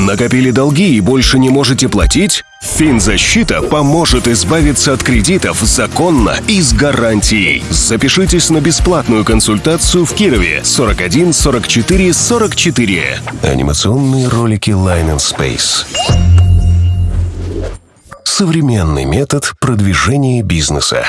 Накопили долги и больше не можете платить? Финзащита поможет избавиться от кредитов законно и с гарантией. Запишитесь на бесплатную консультацию в Кирове 41 44 44. Анимационные ролики Line and Space. Современный метод продвижения бизнеса.